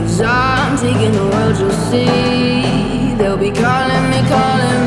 Cause I'm taking the world, you'll see. They'll be calling me, calling me